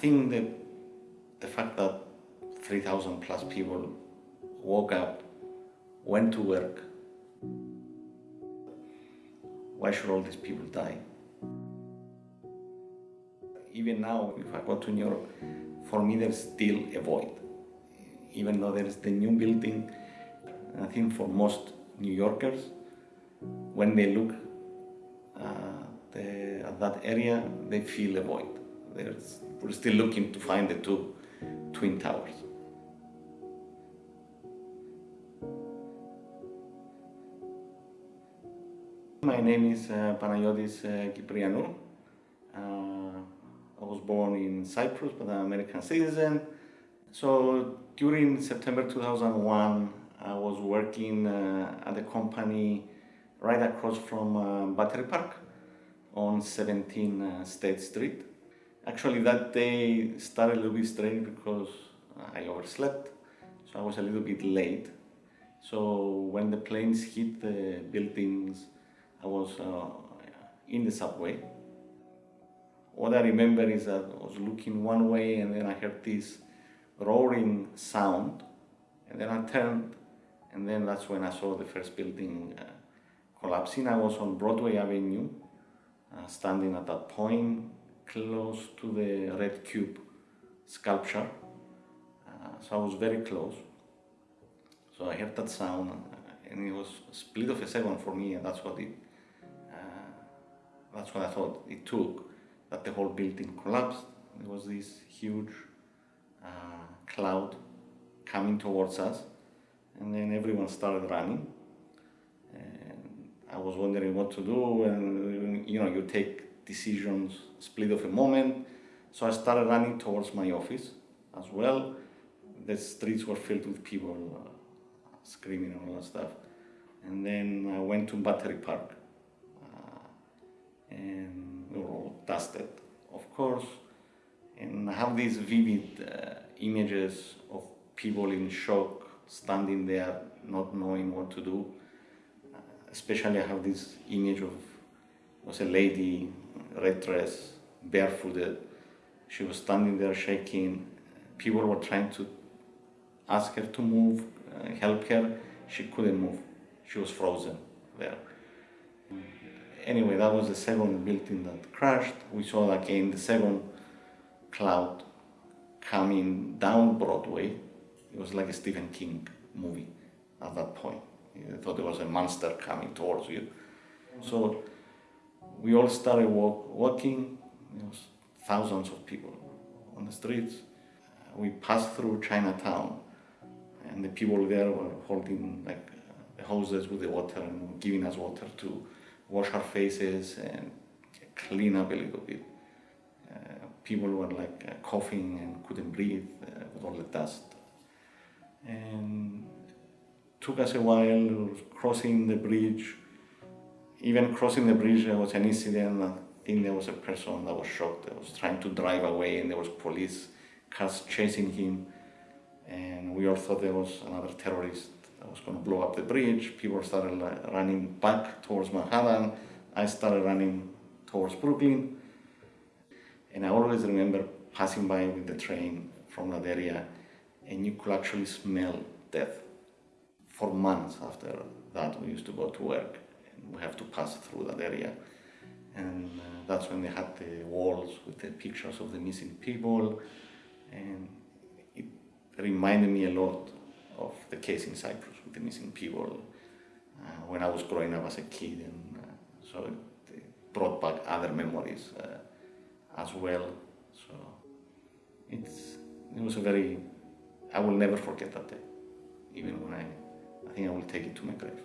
think that the fact that 3,000 plus people woke up, went to work, why should all these people die? Even now, if I go to New York, for me there's still a void. Even though there's the new building, I think for most New Yorkers, when they look uh, the, at that area, they feel a void. There's, we're still looking to find the two twin towers. My name is uh, Panagiotis uh, Kyprianou. Uh, I was born in Cyprus, but I'm an American citizen. So during September 2001, I was working uh, at a company right across from uh, Battery Park on 17 uh, State Street. Actually, that day started a little bit strange because I overslept, so I was a little bit late. So when the planes hit the buildings, I was uh, in the subway. What I remember is that I was looking one way and then I heard this roaring sound and then I turned and then that's when I saw the first building uh, collapsing. I was on Broadway Avenue, uh, standing at that point close to the red cube sculpture. Uh, so I was very close. So I heard that sound and it was a split of a second for me and that's what it that's what I thought it took, that the whole building collapsed. There was this huge uh, cloud coming towards us and then everyone started running. And I was wondering what to do and you know, you take decisions split of a moment. So I started running towards my office as well. The streets were filled with people uh, screaming and all that stuff. And then I went to Battery Park and we were all dusted, of course. And I have these vivid uh, images of people in shock, standing there, not knowing what to do. Uh, especially I have this image of was a lady, red dress, barefooted. She was standing there shaking. People were trying to ask her to move, uh, help her. She couldn't move. She was frozen there anyway, that was the second building that crashed. We saw again the second cloud coming down Broadway. It was like a Stephen King movie at that point. I thought there was a monster coming towards you. So we all started walk, walking. Thousands of people on the streets. We passed through Chinatown and the people there were holding like hoses with the water and giving us water to wash our faces and clean up a little bit. Uh, people were like uh, coughing and couldn't breathe uh, with all the dust. And took us a while crossing the bridge. Even crossing the bridge, there was an incident. I think there was a person that was shocked. That was trying to drive away, and there was police cars chasing him. And we all thought there was another terrorist that was going to blow up the bridge. People started running back towards Manhattan. I started running towards Brooklyn. And I always remember passing by with the train from that area and you could actually smell death. For months after that, we used to go to work we have to pass through that area. And uh, that's when they had the walls with the pictures of the missing people. And it reminded me a lot of the case in Cyprus with the missing people uh, when I was growing up as a kid and uh, so it brought back other memories uh, as well. So it's, it was a very, I will never forget that day, even when I, I think I will take it to my grave.